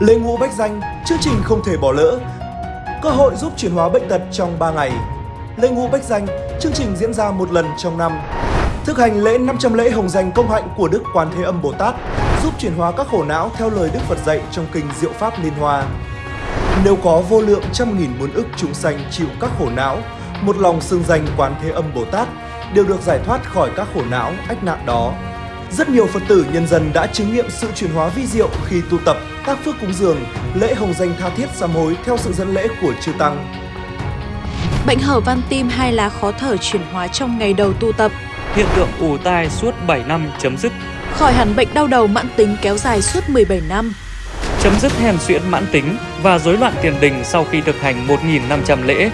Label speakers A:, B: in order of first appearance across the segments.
A: Lê ngũ bách danh, chương trình không thể bỏ lỡ. Cơ hội giúp chuyển hóa bệnh tật trong 3 ngày. Lê ngũ bách danh, chương trình diễn ra một lần trong năm. Thực hành lễ 500 lễ hồng danh công hạnh của Đức Quan Thế Âm Bồ Tát, giúp chuyển hóa các khổ não theo lời Đức Phật dạy trong kinh Diệu Pháp Liên Hoa. Nếu có vô lượng trăm nghìn muôn ức chúng sanh chịu các khổ não, một lòng xưng danh Quán Thế Âm Bồ Tát đều được giải thoát khỏi các khổ não, ách nạn đó. Rất nhiều Phật tử nhân dân đã chứng nghiệm sự chuyển hóa vi diệu khi tu tập các phước cúng dường, lễ hồng danh tha thiết sám hối theo sự dẫn lễ của chư tăng.
B: Bệnh hở van tim hay là khó thở chuyển hóa trong ngày đầu tu tập.
C: Hiện tượng ù tai suốt 7 năm chấm dứt.
B: Khỏi hẳn bệnh đau đầu mãn tính kéo dài suốt 17 năm.
C: Chấm dứt hèn xuyễn mãn tính và rối loạn tiền đình sau khi thực hành 1.500 lễ.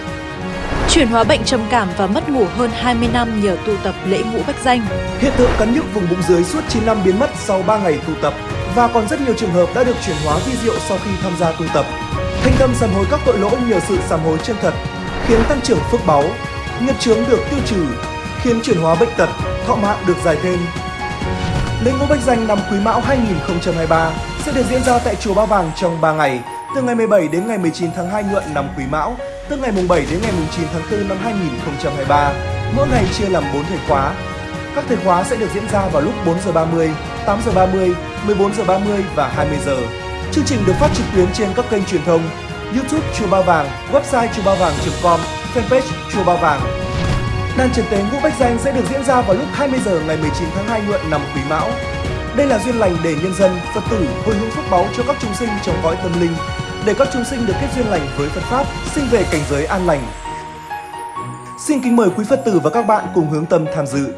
B: Chuyển hóa bệnh trầm cảm và mất ngủ hơn 20 năm nhờ tu tập lễ ngũ bách danh.
A: Hiện tượng cắn nhức vùng bụng dưới suốt 9 năm biến mất sau 3 ngày tu tập và còn rất nhiều trường hợp đã được chuyển hóa vi diệu sau khi tham gia tu tập. Thanh tâm sám hối các tội lỗi nhờ sự sám hối chân thật, khiến tăng trưởng phước báu, nghiệp chướng được tiêu trừ, khiến chuyển hóa bệnh tật, thọ mạng được dài thêm. Lễ ngũ bách danh năm Quý Mão 2023 sẽ được diễn ra tại chùa Ba Vàng trong 3 ngày, từ ngày 17 đến ngày 19 tháng 2 nhuận năm Quý Mão, từ ngày mùng 7 đến ngày mùng 9 tháng 4 năm 2023. Mỗi ngày chia làm 4 thời khóa. Các thời khóa sẽ được diễn ra vào lúc 4 giờ 30, 8 giờ 30, 14 giờ 30 và 20 giờ. Chương trình được phát trực tuyến trên các kênh truyền thông YouTube Chùa Ba Vàng, website chùa ba vàng.com, fanpage Chùa Ba Vàng. Đàn trần tế ngũ bách danh sẽ được diễn ra vào lúc 20 giờ ngày 19 tháng 2 nhuận năm Quý Mão. Đây là duyên lành để nhân dân, Phật tử hồi hướng phước báu cho các chúng sinh trong cõi tâm linh, để các chúng sinh được kết duyên lành với Phật pháp, sinh về cảnh giới an lành. Xin kính mời quý Phật tử và các bạn cùng hướng tâm tham dự.